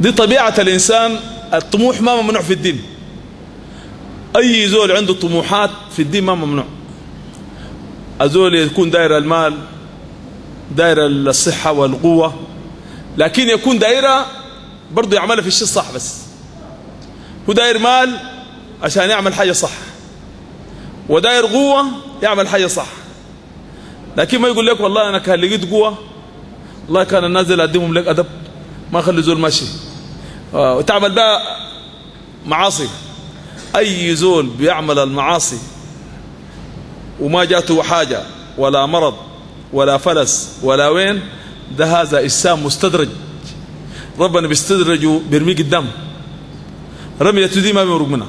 دي طبيعة الإنسان الطموح ما ممنوع في الدين. أي زول عنده طموحات في الدين ما ممنوع. الزول يكون داير المال داير الصحة والقوة لكن يكون دايرة برضه يعملها في الشيء الصح بس. هو داير مال عشان يعمل حاجة صح. وداير قوة يعمل حاجة صح. لكن ما يقول لك والله أنا كان لقيت قوة والله كان الناس اللي أقدمهم لك أدب ما خلي زول ماشي. وتعمل بقى معاصي. أي زول بيعمل المعاصي وما جاته حاجة ولا مرض ولا فلس ولا وين ده هذا إسام مستدرج. ربنا بيستدرجه بيرميه قدام. رميته دي ما بيمرق منها.